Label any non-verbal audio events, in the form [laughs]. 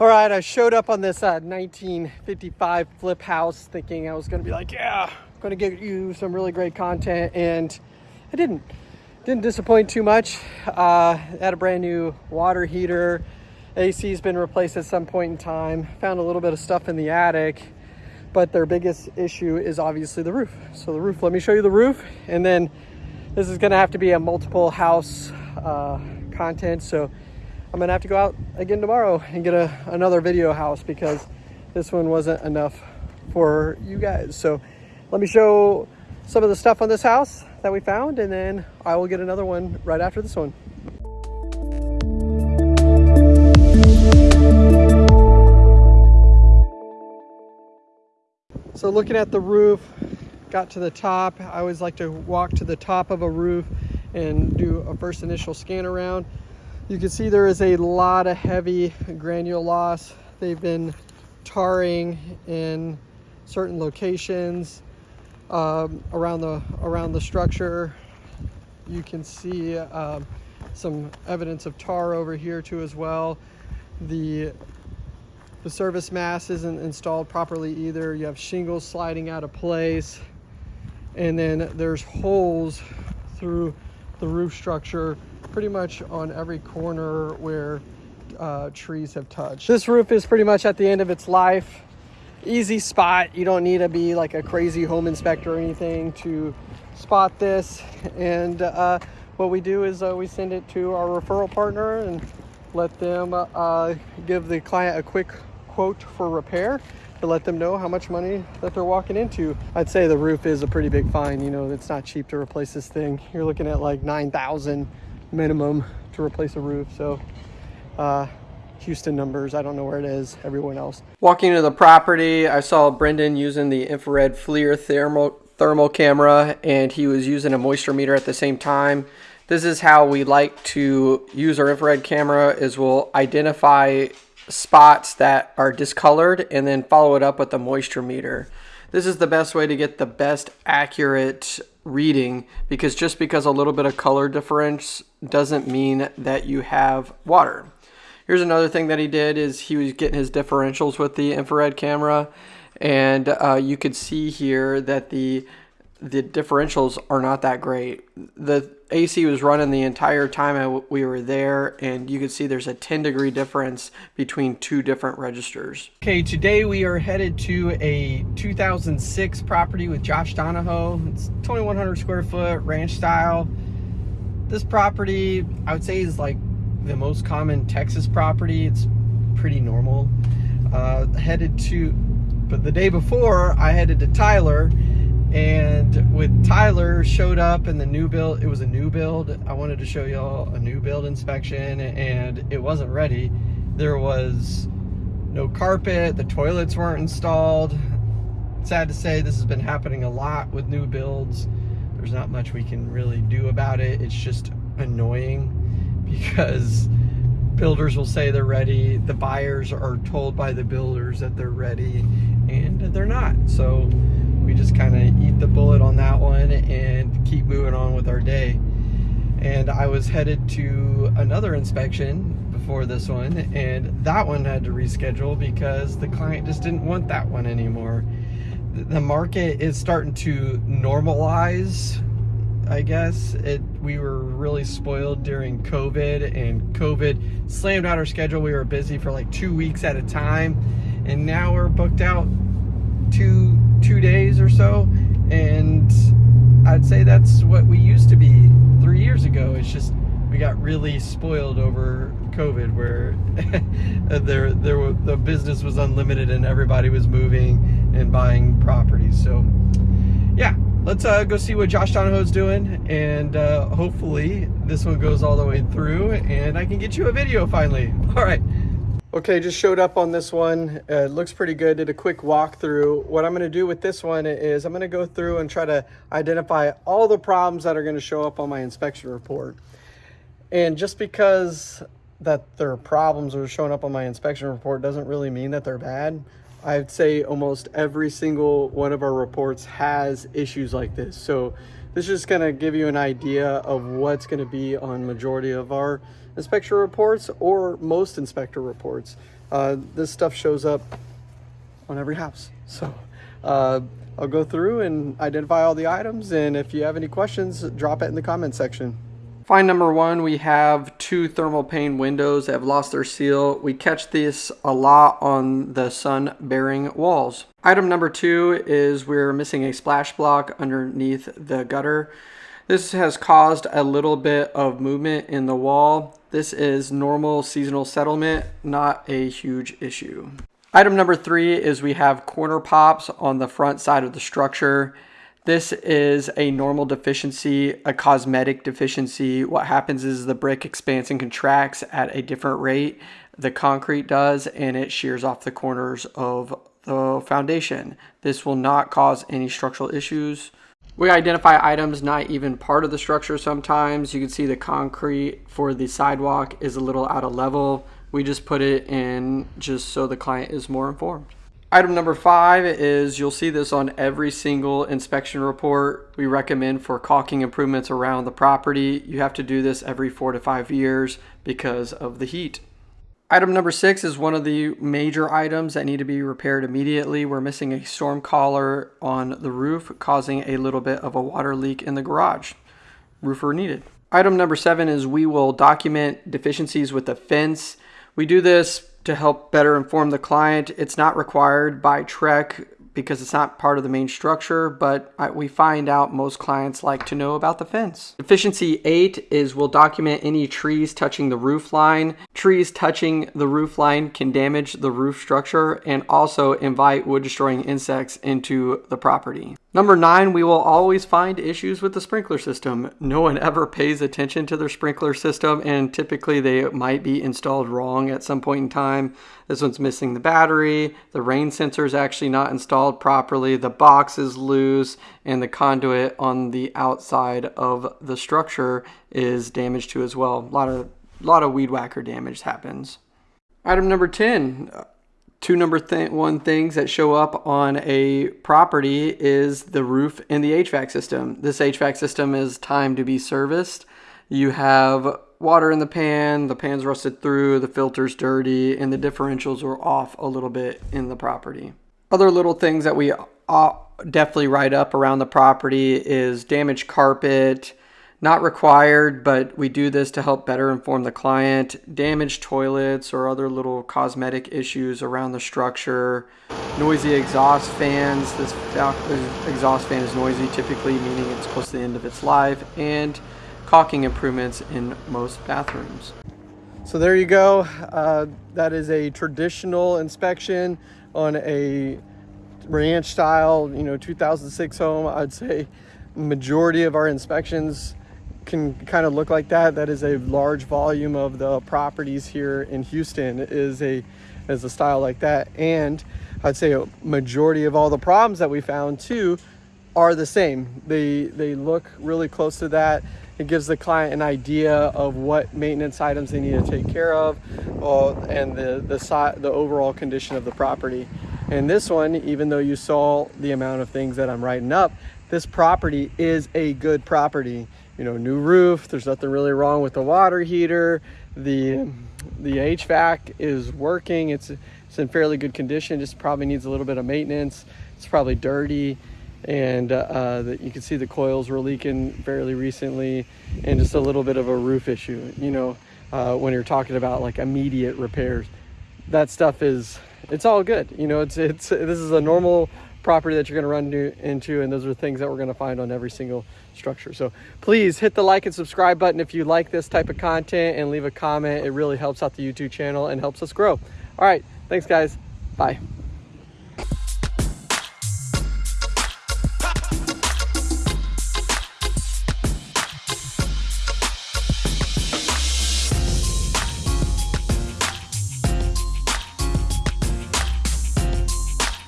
All right, I showed up on this uh, 1955 flip house thinking I was gonna be like, yeah, I'm gonna get you some really great content, and I didn't. Didn't disappoint too much. Uh, had a brand new water heater. AC's been replaced at some point in time. Found a little bit of stuff in the attic, but their biggest issue is obviously the roof. So the roof, let me show you the roof, and then this is gonna have to be a multiple house uh, content. So I'm gonna have to go out again tomorrow and get a, another video house because this one wasn't enough for you guys. So let me show some of the stuff on this house that we found and then I will get another one right after this one. So looking at the roof, got to the top. I always like to walk to the top of a roof and do a first initial scan around. You can see there is a lot of heavy granule loss. They've been tarring in certain locations um, around the around the structure. You can see um, some evidence of tar over here too as well. The the service mast isn't installed properly either. You have shingles sliding out of place. And then there's holes through the roof structure pretty much on every corner where uh, trees have touched. This roof is pretty much at the end of its life. Easy spot. You don't need to be like a crazy home inspector or anything to spot this. And uh, what we do is uh, we send it to our referral partner and let them uh, give the client a quick quote for repair to let them know how much money that they're walking into. I'd say the roof is a pretty big fine. You know, it's not cheap to replace this thing. You're looking at like 9,000 minimum to replace a roof. So uh, Houston numbers, I don't know where it is, everyone else. Walking to the property, I saw Brendan using the infrared FLIR thermal, thermal camera and he was using a moisture meter at the same time. This is how we like to use our infrared camera is we'll identify spots that are discolored and then follow it up with the moisture meter. This is the best way to get the best accurate reading because just because a little bit of color difference doesn't mean that you have water. Here's another thing that he did is he was getting his differentials with the infrared camera and uh, you could see here that the the differentials are not that great. The AC was running the entire time we were there and you can see there's a 10 degree difference between two different registers. Okay, today we are headed to a 2006 property with Josh Donahoe. It's 2100 square foot ranch style. This property I would say is like the most common Texas property. It's pretty normal. Uh, headed to, but the day before I headed to Tyler and with Tyler showed up in the new build, it was a new build. I wanted to show y'all a new build inspection and it wasn't ready. There was no carpet, the toilets weren't installed. Sad to say, this has been happening a lot with new builds. There's not much we can really do about it. It's just annoying [laughs] because builders will say they're ready. The buyers are told by the builders that they're ready and they're not. So we just kind of eat the bullet on that one and keep moving on with our day. And I was headed to another inspection before this one, and that one had to reschedule because the client just didn't want that one anymore. The market is starting to normalize I guess it we were really spoiled during COVID and COVID slammed out our schedule. We were busy for like two weeks at a time and now we're booked out two two days or so and I'd say that's what we used to be three years ago. It's just we got really spoiled over COVID where [laughs] there there the business was unlimited and everybody was moving and buying properties. So yeah let's uh, go see what Josh Donahoe's doing and uh, hopefully this one goes all the way through and I can get you a video finally. [laughs] All right Okay, just showed up on this one. Uh, looks pretty good. Did a quick walkthrough. What I'm going to do with this one is I'm going to go through and try to identify all the problems that are going to show up on my inspection report. And just because that their problems are showing up on my inspection report doesn't really mean that they're bad. I'd say almost every single one of our reports has issues like this. So this is just to give you an idea of what's going to be on majority of our inspector reports or most inspector reports. uh, this stuff shows up on every house. So uh, I'll go through and identify all the items. And if you have any questions, drop it in the comment section. Find number one, we have two thermal pane windows that have lost their seal. We catch this a lot on the sun bearing walls. Item number two is we're missing a splash block underneath the gutter. This has caused a little bit of movement in the wall. This is normal seasonal settlement, not a huge issue. Item number three is we have corner pops on the front side of the structure. This is a normal deficiency, a cosmetic deficiency. What happens is the brick expands and contracts at a different rate. The concrete does, and it shears off the corners of the foundation. This will not cause any structural issues. We identify items not even part of the structure sometimes. You can see the concrete for the sidewalk is a little out of level. We just put it in just so the client is more informed. Item number five is you'll see this on every single inspection report. We recommend for caulking improvements around the property. You have to do this every four to five years because of the heat. Item number six is one of the major items that need to be repaired immediately. We're missing a storm collar on the roof, causing a little bit of a water leak in the garage. Roofer needed. Item number seven is we will document deficiencies with the fence. We do this to help better inform the client. It's not required by TREC because it's not part of the main structure, but we find out most clients like to know about the fence. Efficiency 8 is we'll document any trees touching the roof line. Trees touching the roof line can damage the roof structure and also invite wood destroying insects into the property. Number nine, we will always find issues with the sprinkler system. No one ever pays attention to their sprinkler system and typically they might be installed wrong at some point in time. This one's missing the battery, the rain sensor is actually not installed properly, the box is loose, and the conduit on the outside of the structure is damaged too as well. A lot of, lot of weed whacker damage happens. Item number 10, two number th one things that show up on a property is the roof and the HVAC system. This HVAC system is time to be serviced. You have water in the pan, the pan's rusted through, the filter's dirty, and the differentials are off a little bit in the property. Other little things that we uh, definitely write up around the property is damaged carpet, not required, but we do this to help better inform the client. Damaged toilets or other little cosmetic issues around the structure. Noisy exhaust fans. This exhaust fan is noisy typically, meaning it's close to the end of its life. And caulking improvements in most bathrooms. So there you go. Uh, that is a traditional inspection on a ranch style, you know, 2006 home. I'd say majority of our inspections can kind of look like that. That is a large volume of the properties here in Houston is a is a style like that. And I'd say a majority of all the problems that we found too are the same. They they look really close to that. It gives the client an idea of what maintenance items they need to take care of uh, and the, the, the overall condition of the property. And this one, even though you saw the amount of things that I'm writing up, this property is a good property you know, new roof. There's nothing really wrong with the water heater. The the HVAC is working. It's it's in fairly good condition. Just probably needs a little bit of maintenance. It's probably dirty, and uh, uh, the, you can see the coils were leaking fairly recently, and just a little bit of a roof issue. You know, uh, when you're talking about like immediate repairs, that stuff is it's all good. You know, it's it's this is a normal property that you're going to run into and those are things that we're going to find on every single structure so please hit the like and subscribe button if you like this type of content and leave a comment it really helps out the youtube channel and helps us grow all right thanks guys bye